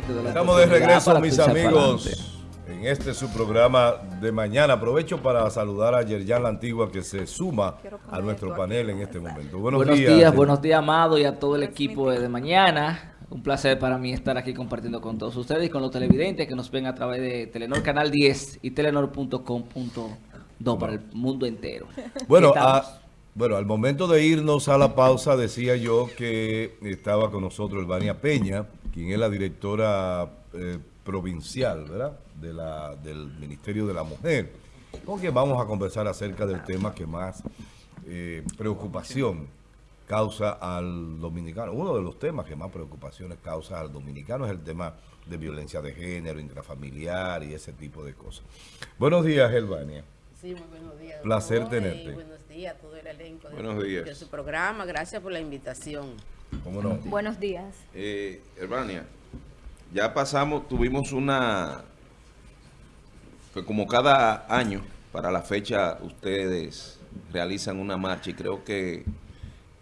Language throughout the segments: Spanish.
que te dé la Estamos de regreso, mis amigos, en este su programa de mañana. Aprovecho para saludar a Yerjan La Antigua que se suma a nuestro panel en este momento. Buenos, Buenos días. días, buenos días, Amado, y a todo el equipo de, de mañana. Un placer para mí estar aquí compartiendo con todos ustedes y con los televidentes que nos ven a través de Telenor Canal 10 y telenor.com.do para el mundo entero. Bueno, a- bueno, al momento de irnos a la pausa decía yo que estaba con nosotros Elvania Peña, quien es la directora eh, provincial, ¿verdad? De la, del Ministerio de la Mujer. Con que vamos a conversar acerca del tema que más eh, preocupación causa al dominicano. Uno de los temas que más preocupaciones causa al dominicano es el tema de violencia de género, intrafamiliar y ese tipo de cosas. Buenos días, Elvania. Sí, muy buenos días. Placer tenerte. buenos días a todo el elenco de, Buenos días. de su programa. Gracias por la invitación. ¿Cómo no? Buenos días. Eh, Hermania, ya pasamos, tuvimos una, que como cada año, para la fecha ustedes realizan una marcha y creo que,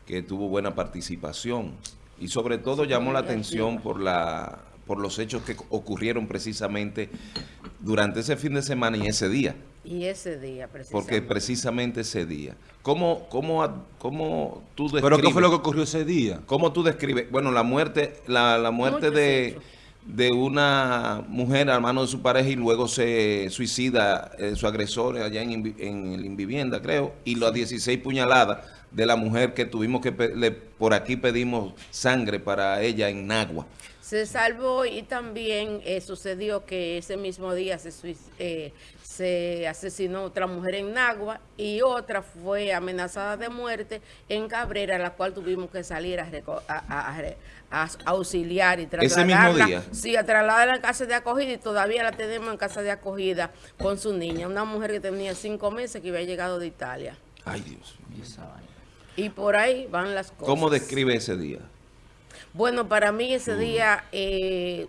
que tuvo buena participación. Y sobre todo llamó la atención por, la, por los hechos que ocurrieron precisamente durante ese fin de semana y ese día. Y ese día, precisamente. Porque precisamente ese día. ¿Cómo, cómo, cómo tú describes? ¿Pero qué fue lo que ocurrió ese día? ¿Cómo tú describes? Bueno, la muerte, la, la muerte de, de una mujer a mano de su pareja y luego se suicida eh, su agresor allá en, en el Invivienda, creo, y las 16 puñaladas de la mujer que tuvimos que, le- por aquí pedimos sangre para ella en Nagua. Se salvó y también eh, sucedió que ese mismo día se, eh, se asesinó otra mujer en Nagua y otra fue amenazada de muerte en Cabrera, la cual tuvimos que salir a, a- a- a- auxiliar y ¿Ese trasladarla. mismo día? Sí, a trasladarla a casa de acogida y todavía la tenemos en casa de acogida con su niña, una mujer que tenía cinco meses que había llegado de Italia. Ay, Dios. Y por ahí van las cosas. ¿Cómo describe ese día? Bueno, para mí ese día eh,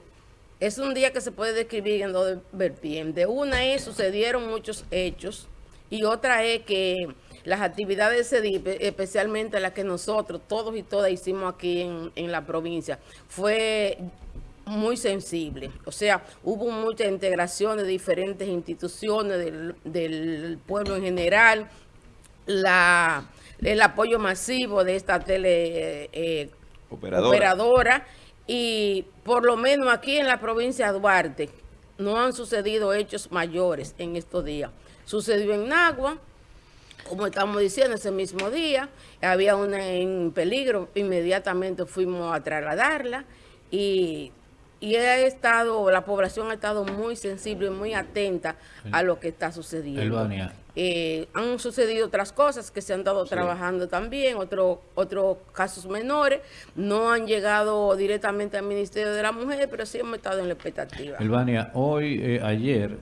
es un día que se puede describir en dos vertientes. Una es, sucedieron muchos hechos y otra es que las actividades de espe- especialmente las que nosotros, todos y todas hicimos aquí en, en la provincia, fue muy sensible. O sea, hubo mucha integración de diferentes instituciones del, del pueblo en general, la, el apoyo masivo de esta tele eh, Operadora. operadora y por lo menos aquí en la provincia de Duarte no han sucedido hechos mayores en estos días. Sucedió en Nagua, como estamos diciendo, ese mismo día, había una en peligro, inmediatamente fuimos a trasladarla y, y ha estado, la población ha estado muy sensible y muy atenta a lo que está sucediendo. Eh, han sucedido otras cosas que se han estado trabajando también, otro- otros casos menores, no han llegado directamente al Ministerio de la Mujer, pero sí hemos estado en la expectativa. Elvania, hoy, eh, ayer,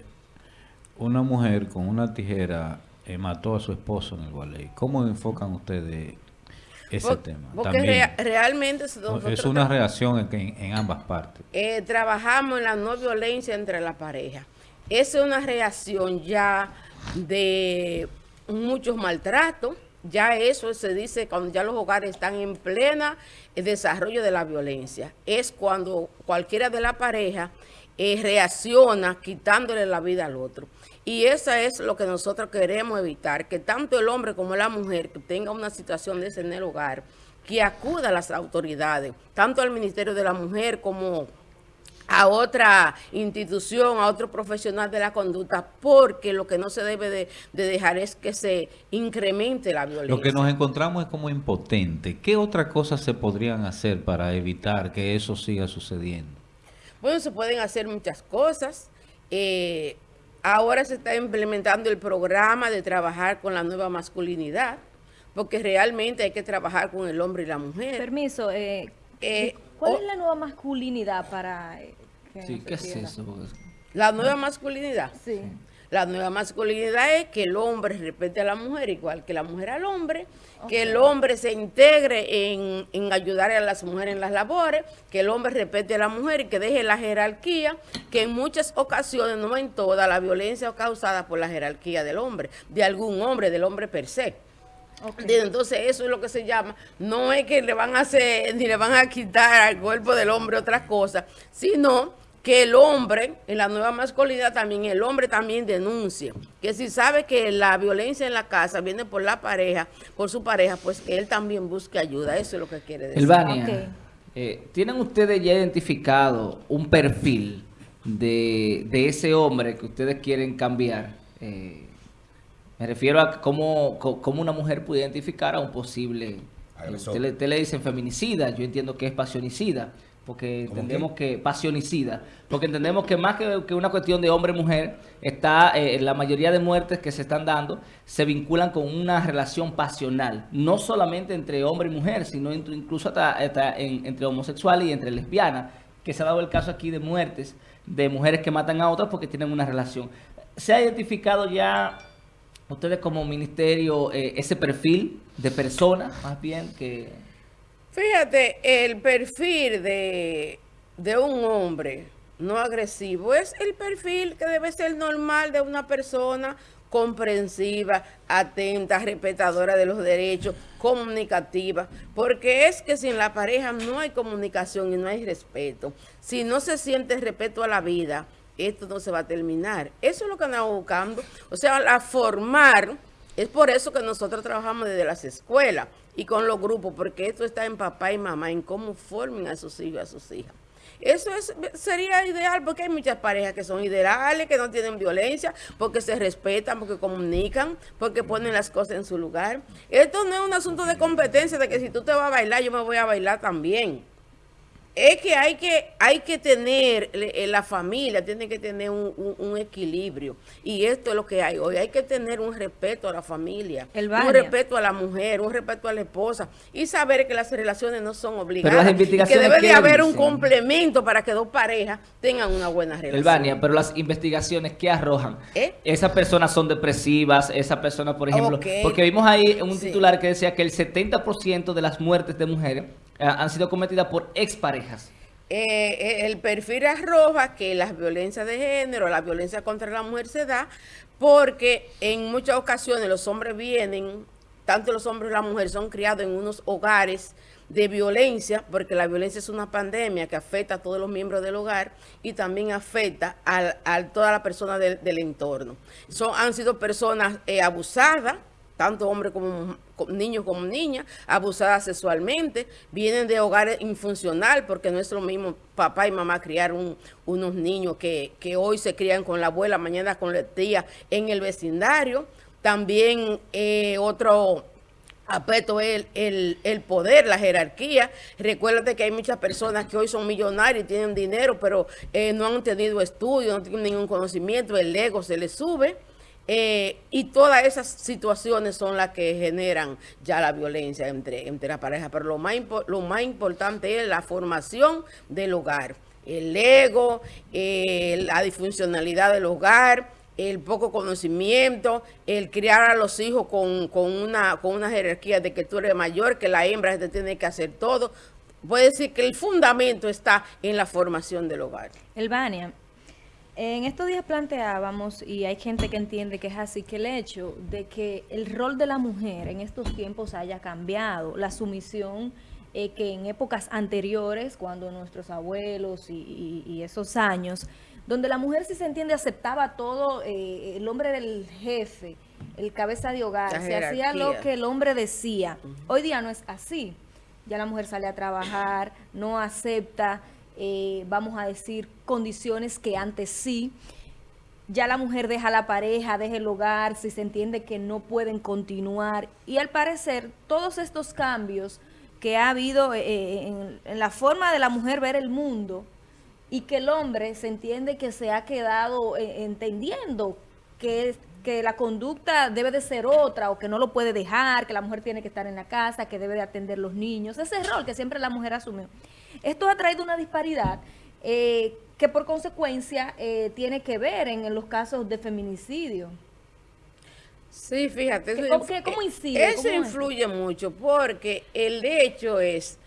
una mujer con una tijera eh, mató a su esposo en el Gualey. ¿Cómo enfocan ustedes ese tema? Porque rea- realmente es una reacción en, ambas partes. eh, trabajamos en la no violencia entre la pareja. Esa es una reacción ya de muchos maltratos. Ya eso se dice cuando ya los hogares están en plena eh, desarrollo de la violencia. Es cuando cualquiera de la pareja eh, reacciona quitándole la vida al otro. Y eso es lo que nosotros queremos evitar, que tanto el hombre como la mujer que tenga una situación de ese en el hogar, que acuda a las autoridades, tanto al Ministerio de la Mujer como a otra institución, a otro profesional de la conducta, porque lo que no se debe de, de dejar es que se incremente la violencia. Lo que nos encontramos es como impotente. ¿Qué otras cosas se podrían hacer para evitar que eso siga sucediendo? Bueno, se pueden hacer muchas cosas. Eh, ahora se está implementando el programa de trabajar con la nueva masculinidad, porque realmente hay que trabajar con el hombre y la mujer. Permiso, eh, Eh, ¿cuál o- es la nueva masculinidad para eh, que Sí, ¿qué es eso? La nueva masculinidad. Sí. La nueva masculinidad es que el hombre respete a la mujer igual que la mujer al hombre, que el hombre se integre en, en ayudar a las mujeres en las labores, que el hombre respete a la mujer y que deje la jerarquía, que en muchas ocasiones, no en todas, la violencia es causada por la jerarquía del hombre, de algún hombre, del hombre per se. Entonces eso es lo que se llama, no es que le van a hacer, ni le van a quitar al cuerpo del hombre otras cosas, sino que el hombre, en la nueva masculinidad también, el hombre también denuncia, que si sabe que la violencia en la casa viene por la pareja, por su pareja, pues que él también busque ayuda, eso es lo que quiere decir. Elvania, eh, ¿tienen ustedes ya identificado un perfil de, de ese hombre que ustedes quieren cambiar? Eh, me refiero a cómo, cómo una mujer puede identificar a un posible... Usted le, usted le dicen feminicida, yo entiendo que es pasionicida, porque ¿Cómo entendemos que pasionicida, porque entendemos que más que, que una cuestión de hombre-mujer, está eh, la mayoría de muertes que se están dando se vinculan con una relación pasional, no solamente entre hombre y mujer, sino entre- incluso hasta, hasta en- entre homosexuales y entre lesbianas, que se ha dado el caso aquí de muertes de mujeres que matan a otras porque tienen una relación. ¿Se ha identificado ya ustedes como ministerio eh, ese perfil de persona, más bien, que... Fíjate, el perfil de, de un hombre no agresivo es el perfil que debe ser normal de una persona comprensiva, atenta, respetadora de los derechos, comunicativa, porque es que si en la pareja no hay comunicación y no hay respeto, si no se siente respeto a la vida, esto no se va a terminar. Eso es lo que andamos buscando, o sea, la formar es por eso que nosotros trabajamos desde las escuelas y con los grupos, porque esto está en papá y mamá, en cómo formen a sus hijos a sus hijas. Eso es, sería ideal porque hay muchas parejas que son ideales, que no tienen violencia, porque se respetan, porque comunican, porque ponen las cosas en su lugar. Esto no es un asunto de competencia, de que si tú te vas a bailar, yo me voy a bailar también. Es que hay que, hay que tener, le- eh, la familia tiene que tener un, un- un equilibrio. Y esto es lo que hay hoy. Hay que tener un respeto a la familia, un respeto a la mujer, un respeto a la esposa. Y saber que las relaciones no son obligadas. las y investigaciones, que debe de ¿qué haber un complemento para que dos parejas tengan una buena relación. Elvania, pero las investigaciones que arrojan, ¿Eh? esas personas son depresivas, esas personas, por ejemplo, Ok. porque vimos ahí un Sí. titular que decía que el 70% de las muertes de mujeres han sido cometidas por exparejas. Eh, eh, el perfil arroja que las violencias de género, la violencia contra la mujer se da porque en muchas ocasiones los hombres vienen, tanto los hombres como la mujer son criados en unos hogares de violencia, porque la violencia es una pandemia que afecta a todos los miembros del hogar y también afecta al- a, toda la persona del, del entorno. Son, han sido personas eh, abusadas, tanto hombres como niños como niñas, abusadas sexualmente, vienen de hogares infuncional, porque no es lo mismo papá y mamá criar un- unos niños que, que hoy se crían con la abuela, mañana con la tía en el vecindario. También eh, otro aspecto es el, el, poder, la jerarquía. Recuérdate que hay muchas personas que hoy son millonarias y tienen dinero, pero eh, no han tenido estudio, no tienen ningún conocimiento, el ego se les sube. Eh, y todas esas situaciones son las que generan ya la violencia entre, entre la pareja. Pero lo más, lo más importante es la formación del hogar. El ego, eh, la disfuncionalidad del hogar, el poco conocimiento, el criar a los hijos con, con una, con una jerarquía de que tú eres mayor, que la hembra te tiene que hacer todo. Puede decir que el fundamento está en la formación del hogar. Elvania, en estos días planteábamos, y hay gente que entiende que es así, que el hecho de que el rol de la mujer en estos tiempos haya cambiado, la sumisión eh, que en épocas anteriores, cuando nuestros abuelos y, y- y esos años, donde la mujer si se entiende aceptaba todo, eh, el hombre del jefe, el cabeza de hogar, se hacía lo que el hombre decía. Hoy día no es así. Ya la mujer sale a trabajar, no acepta, eh, vamos a decir, condiciones que antes sí. Ya la mujer deja la pareja, deja el hogar, si se entiende que no pueden continuar. Y al parecer, todos estos cambios que ha habido eh, en, en la forma de la mujer ver el mundo y que el hombre se entiende que se ha quedado eh, entendiendo que, es- que la conducta debe de ser otra o que no lo puede dejar, que la mujer tiene que estar en la casa, que debe de atender los niños, ese rol que siempre la mujer asumió. Esto ha traído una disparidad eh, que por consecuencia eh, tiene que ver en, en los casos de feminicidio. Sí, fíjate. ¿Qué- eso cómo- cómo incide? Eso ¿Cómo es? influye mucho porque el hecho es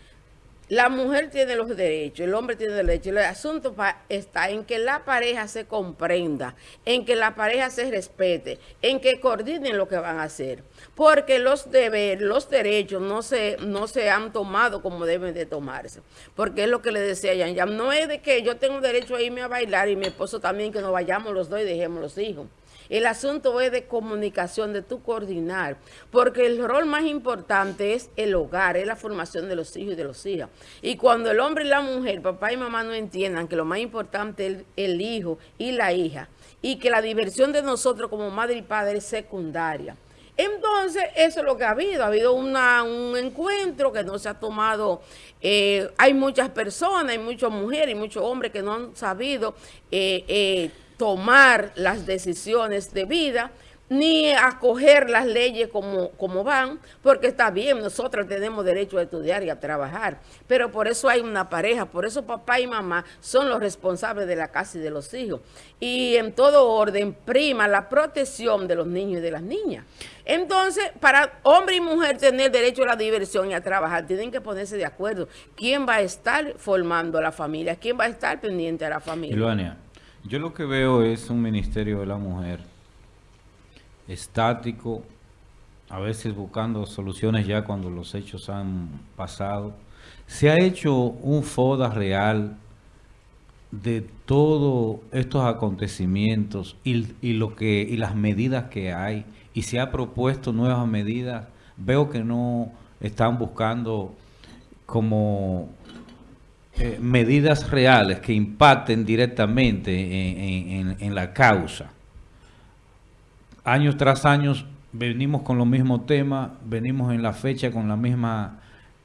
la mujer tiene los derechos, el hombre tiene derechos. El asunto está en que la pareja se comprenda, en que la pareja se respete, en que coordinen lo que van a hacer. Porque los deberes, los derechos no se, no se han tomado como deben de tomarse. Porque es lo que le decía Yan Yan. No es de que yo tengo derecho a irme a bailar y mi esposo también, que nos vayamos los dos y dejemos los hijos. El asunto es de comunicación, de tu coordinar, porque el rol más importante es el hogar, es la formación de los hijos y de los hijas. Y cuando el hombre y la mujer, papá y mamá no entiendan que lo más importante es el, hijo y la hija, y que la diversión de nosotros como madre y padre es secundaria. Entonces, eso es lo que ha habido. Ha habido un encuentro que no se ha tomado. eh, hay muchas personas, hay muchas mujeres y muchos hombres que no han sabido eh, eh, tomar las decisiones de vida ni acoger las leyes como, como van, porque está bien, nosotros tenemos derecho a estudiar y a trabajar, pero por eso hay una pareja, por eso papá y mamá son los responsables de la casa y de los hijos. Y en todo orden prima la protección de los niños y de las niñas. Entonces, para hombre y mujer tener derecho a la diversión y a trabajar, tienen que ponerse de acuerdo. ¿Quién va a estar formando a la familia? ¿Quién va a estar pendiente a la familia? Iluania, yo lo que veo es un ministerio de la mujer estático, a veces buscando soluciones ya cuando los hechos han pasado. Se ha hecho un FODA real de todos estos acontecimientos y, y lo que y las medidas que hay y se ha propuesto nuevas medidas. Veo que no están buscando como eh, medidas reales que impacten directamente en, en- en- en la causa. Años tras años venimos con los mismos temas, venimos en la fecha con la misma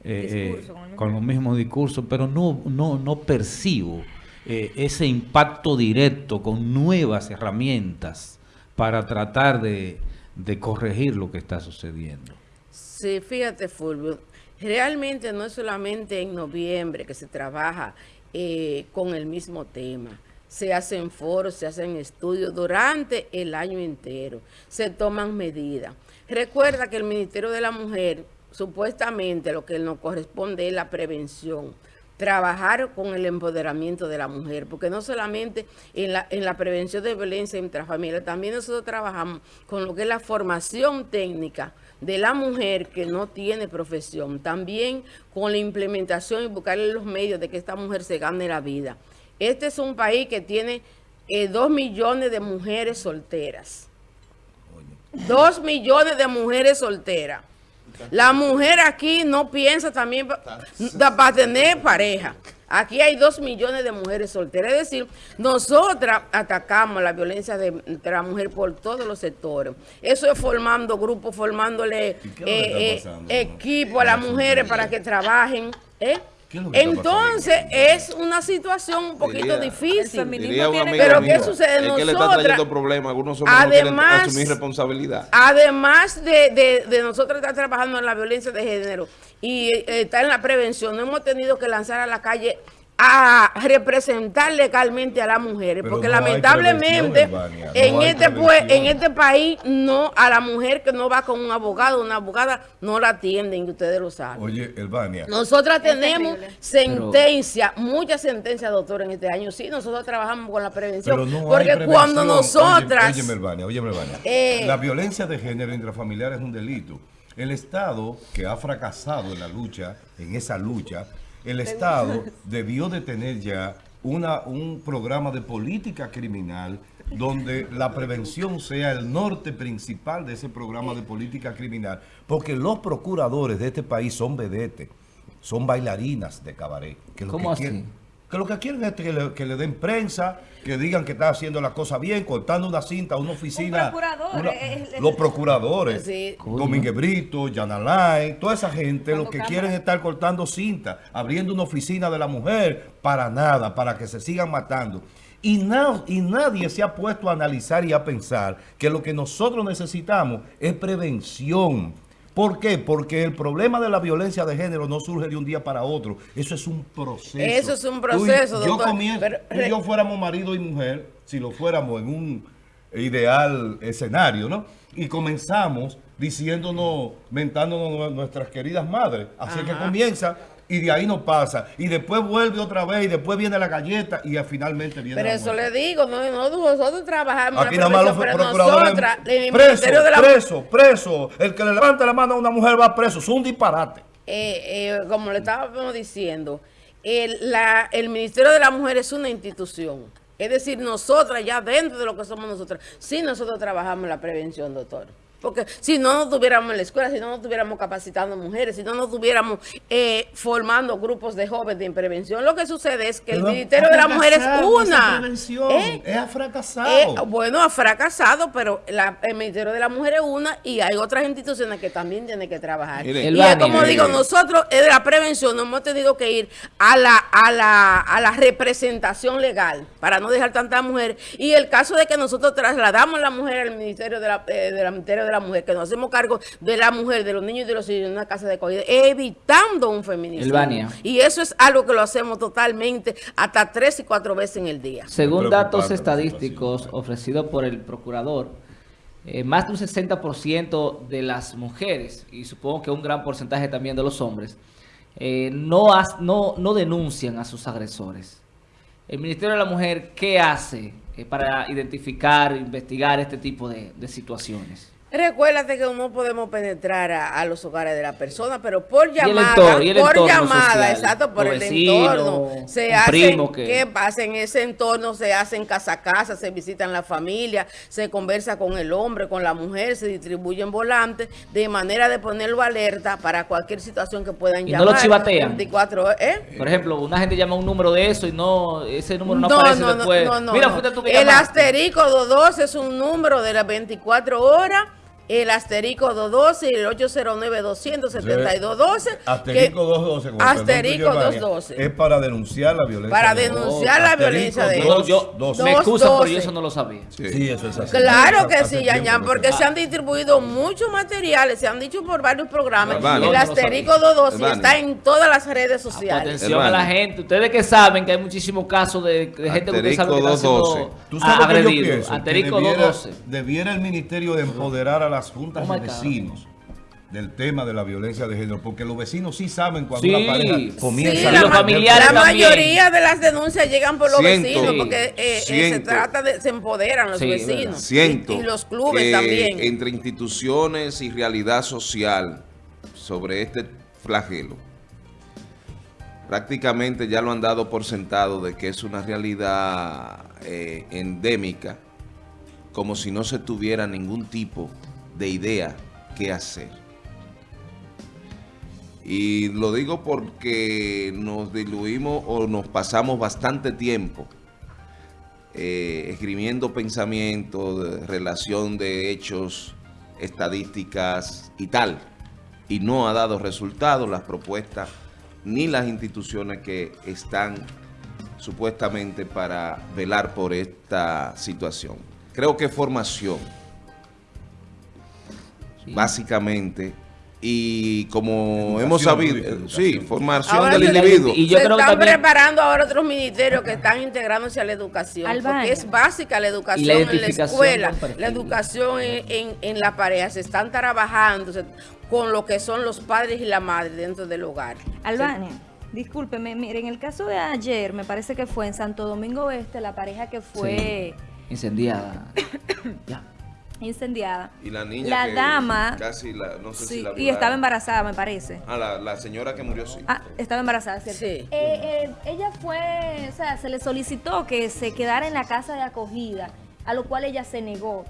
eh, Discurso, eh, mismo- con los mismos discursos, pero no, no, no percibo eh, ese impacto directo con nuevas herramientas para tratar de, de corregir lo que está sucediendo. Sí, fíjate, Fulvio, realmente no es solamente en noviembre que se trabaja eh, con el mismo tema. Se hacen foros, se hacen estudios durante el año entero, se toman medidas. Recuerda que el Ministerio de la Mujer, supuestamente lo que nos corresponde es la prevención trabajar con el empoderamiento de la mujer, porque no solamente en la, en la prevención de violencia intrafamiliar, también nosotros trabajamos con lo que es la formación técnica de la mujer que no tiene profesión, también con la implementación y buscarle los medios de que esta mujer se gane la vida. Este es un país que tiene eh, dos millones de mujeres solteras. Dos millones de mujeres solteras. La mujer aquí no piensa también para tener pareja. Aquí hay dos millones de mujeres solteras. Es decir, nosotras atacamos la violencia de, la mujer por todos los sectores. Eso es formando grupos, formándole ¿Y qué es lo que está eh, eh, equipo a las mujeres para que trabajen. ¿eh? ¿Qué es lo que está Entonces, es una situación un poquito Diría- difícil. amigo Pero ¿qué sucede? Es que le está Nosotras- trayendo problemas. Algunos hombres no quieren Además- asumir responsabilidad. Además de, de, de nosotros estar trabajando en la violencia de género y eh, estar en la prevención, no hemos tenido que lanzar a la calle a representar legalmente a las mujeres, Pero porque no lamentablemente no en este pue- prevención. en este país no a la mujer que no va con un abogado, una abogada no la atienden, y ustedes lo saben. Oye, Elvania, Nosotras Es tenemos terrible. sentencia, muchas sentencias, doctor, en este año. Sí, nosotros trabajamos con la prevención. pero no hay porque prevención. cuando nosotras... Oye, Elvania, óyeme, Elvania. Eh. La violencia de género intrafamiliar es un delito. El Estado, que ha fracasado en la lucha, en esa lucha, el Estado debió de tener ya una, un programa de política criminal donde la prevención sea el norte principal de ese programa de política criminal, porque los procuradores de este país son vedetes, son bailarinas de cabaret. Que lo ¿Cómo que así? quieren- que lo que quieren es que le, que le den prensa, que digan que está haciendo las cosas bien, cortando una cinta, una oficina. procurador, una- es- es- los procuradores, Sí. Domínguez Brito, Yanalay, toda esa gente Cuando lo que cámara. quieren es estar cortando cinta, abriendo una oficina de la mujer para nada, para que se sigan matando. Y, na- y nadie se ha puesto a analizar y a pensar que lo que nosotros necesitamos es prevención. ¿Por qué? Porque el problema de la violencia de género no surge de un día para otro. Eso es un proceso. Eso es un Tú y- proceso, yo doctor. comienzo, Pero- tú y yo fuéramos marido y mujer, si lo fuéramos en un ideal escenario, ¿no? Y comenzamos diciéndonos, mentándonos nue- nuestras queridas madres. Así que Ajá. comienza y de ahí no pasa. Y después vuelve otra vez y después viene la galleta y finalmente viene Pero la eso muerte. le digo, no, no, nosotros trabajamos Aquí nada más los procuradores... nosotras, en el Preso, Ministerio de la preso, preso. El que le levanta la mano a una mujer va preso. Es un disparate. eh, eh, como le estábamos diciendo, el, la- el Ministerio de la Mujer es una institución. Es decir, nosotras ya dentro de lo que somos nosotras, sí nosotros trabajamos en la prevención, doctor. Porque si no nos tuviéramos en la escuela, si no nos tuviéramos capacitando mujeres, si no nos tuviéramos eh, formando grupos de jóvenes en prevención, lo que sucede es que el Ministerio de la Mujer es una. prevención. ¿eh? Es ha fracasado. Eh, bueno, ha fracasado, pero la- el Ministerio de la Mujer es una y hay otras instituciones que también tienen que trabajar. Mire, y es como mire. digo, nosotros en la prevención nos hemos tenido que ir a la, a la, a la representación legal para no dejar tantas mujeres. Y el caso de que nosotros trasladamos a la mujer al Ministerio de la, eh, de la- Ministerio de la Mujer, que nos hacemos cargo de la mujer, de los niños y de los hijos en una casa de acogida, evitando un feminicidio. Elvania. Y eso es algo que lo hacemos totalmente hasta tres y cuatro veces en el día. Según datos estadísticos ofrecidos por el procurador, eh, más de un 60% de las mujeres, y supongo que un gran porcentaje también de los hombres, eh, no, has- no, no denuncian a sus agresores. El Ministerio de la Mujer, ¿qué hace eh, para identificar, investigar este tipo de, de situaciones? Recuérdate que no podemos penetrar a, a los hogares de la persona, pero por llamada, entorno- por llamada, social, exacto, por el entorno. Se hacen, que- ¿qué pasa? En ese entorno se hacen casa a casa, se visitan la familia, se conversa con el hombre, con la mujer, se distribuyen volantes, de manera de ponerlo alerta para cualquier situación que puedan ¿Y no lo chivatean? 24 horas, ¿eh? Por ejemplo, una gente llama un número de eso y no ese número no, No, aparece no, después. no, no, Mira, tú que El llamaste. asterisco 212 es un número de las 24 horas. El asterisco 212 y el 809-272-12. Asterisco 212. como Asterisco permite Giovanni, 212. Es para denunciar la violencia. Para denunciar la violencia de yo- 212. me Dos, excusan, pero yo eso no lo sabía. Sí. Eso es así. Claro que sí, que porque se- han distribuido muchos materiales, se han dicho por varios programas. El asterisco sabía. 212 Hermano. está en todas las redes sociales. atención a la gente. Ustedes que saben que hay muchísimos casos de, gente que ustedes saben que está Asterisco siendo 212. ¿Tú sabes a- qué yo agredido. Asterisco debiera, 212. debiera el ministerio de empoderar a las juntas Oh de vecinos del tema de la violencia de género, porque los vecinos sí saben cuando Sí. una pareja comienza Sí, a la, familiares la también. mayoría de las denuncias llegan por los Siento, vecinos, porque eh, eh, se trata de, se empoderan los Sí, vecinos. Siento Y, y los clubes que también. entre instituciones y realidad social sobre este flagelo, prácticamente ya lo han dado por sentado de que es una realidad eh, endémica, como si no se tuviera ningún tipo de idea qué hacer. Y lo digo porque nos diluimos o nos pasamos bastante tiempo eh, escribiendo pensamientos, de relación de hechos, estadísticas y tal. Y no ha dado resultados las propuestas ni las instituciones que están supuestamente para velar por esta situación. Creo que formación, básicamente, y como Educación, hemos sabido, eh, sí, formación Ahora del individuo. y yo se creo que están también- preparando ahora otros ministerios que están integrándose a la educación. Albania. Porque es básica la educación la en la escuela, la educación en, en, en la pareja. Se están trabajando se- con lo que son los padres y la madre dentro del hogar. Albania, discúlpeme, mire, en el caso de ayer, me parece que fue en Santo Domingo Este, la pareja que fue Incendiada. ya. Incendiada. Y la niña La que dama, casi la, no sé si sí, la y estaba embarazada, me parece. Ah, la, la señora que murió, sí. Ah, estaba embarazada, ¿cierto? Sí. Eh, eh, ella fue, o sea, se le solicitó que se quedara en la casa de acogida, a lo cual ella se negó.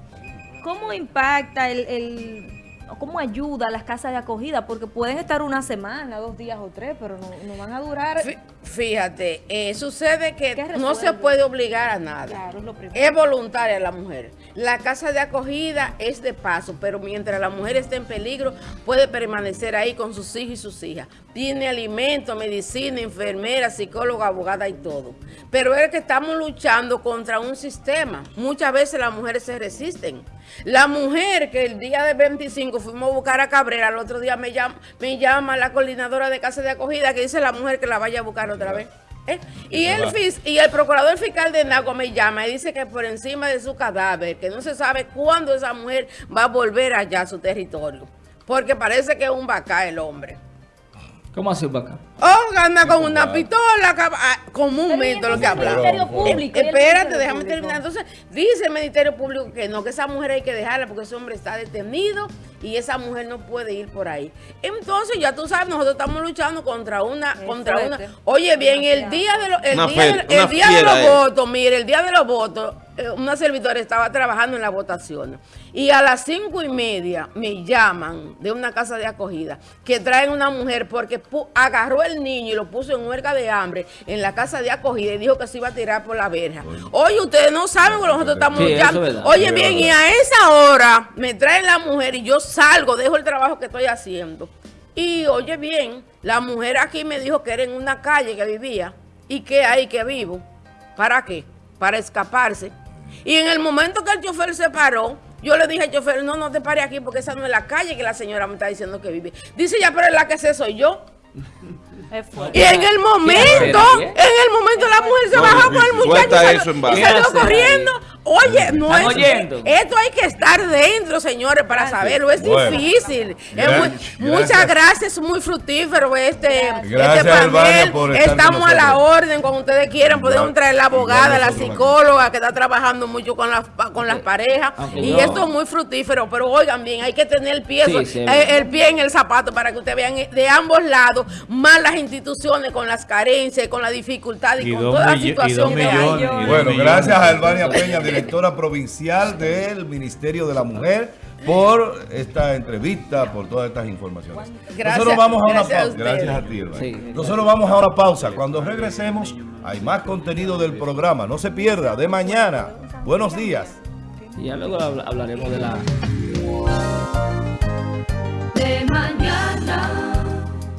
¿Cómo impacta el, el- o cómo ayuda a las casas de acogida? Porque pueden estar una semana, dos días o tres, pero no, no van a durar. Fí- Fíjate, eh, sucede que ¿Qué no se puede obligar a nada. Claro, es lo primero. Es voluntaria la mujer. La casa de acogida es de paso, pero mientras la mujer esté en peligro, puede permanecer ahí con sus hijos y sus hijas. Tiene alimento, medicina, enfermera, psicóloga, abogada y todo. Pero es que estamos luchando contra un sistema. Muchas veces las mujeres se resisten. La mujer que el día de 25 fuimos a buscar a Cabrera, el otro día me llama, me llama la coordinadora de casa de acogida que dice la mujer que la vaya a buscar otra vez. ¿Eh? Y el, fis- y el procurador fiscal de Nago me llama y dice que por encima de su cadáver, que no se sabe cuándo esa mujer va a volver allá a su territorio. Porque parece que es un bacá el hombre. ¿Cómo así, Vaca? O anda con una pistola, ah, comúnmente lo que Pero habla. el Ministerio Público. y el Espérate, déjame Público. terminar. Entonces, dice el Ministerio Público que no, que esa mujer hay que dejarla porque ese hombre está detenido y esa mujer no puede ir por ahí. Entonces, ya tú sabes, nosotros estamos luchando contra una, Es contra fuerte. una. Oye, bien, el día de los, el Una día, fe- de- el día de los votos, mire, el día de los votos, una servidora estaba trabajando en la votación y a las cinco y media me llaman de una casa de acogida que traen una mujer porque agarró el niño y lo puso en huelga de hambre en la casa de acogida y dijo que se iba a tirar por la verja. Oye, ustedes no saben que nosotros estamos Sí, luchando. Oye, bien, y a esa hora me traen la mujer y yo salgo, dejo el trabajo que estoy haciendo. Y oye bien, la mujer aquí me dijo que era en una calle que vivía y que ahí que vivo. ¿Para qué? Para escaparse. Y en el momento que el chofer se paró, yo le dije al chofer, no, no te pare aquí porque esa no es la calle que la señora me está diciendo que vive. Dice, ya, pero es la que sé soy yo. Y en el momento, en el momento la mujer se No, bajó con el muchacho y salió, eso en y base. salió ¿Qué hace corriendo. Oye, no ¿Están es oyendo? esto hay que estar dentro, señores, para saberlo. Es Bueno. difícil. Es Gra- muy- gracias. muchas gracias, es muy fructífero este, Gracias, este con Estamos a la orden cuando ustedes quieran. Podemos traer la abogada, la psicóloga que está trabajando mucho con las con las parejas. Y esto es muy fructífero. Pero oigan bien, hay que tener el pie, Sí, so- sí, eh, el pie en el zapato para que ustedes vean de ambos lados, más las instituciones con las carencias, con la dificultad y, Y con toda la situación que hay. Bueno, millones. gracias a Albania Peña, directora provincial del Ministerio de la Mujer, por esta entrevista, por todas estas informaciones. Gracias, Nosotros vamos a una gracias a pausa. ustedes. Gracias a ti. Sí. Nosotros vamos a una pausa. Cuando regresemos, hay más contenido del programa. No se pierda, de mañana. Buenos días. Y ya luego habla- hablaremos de la... de mañana.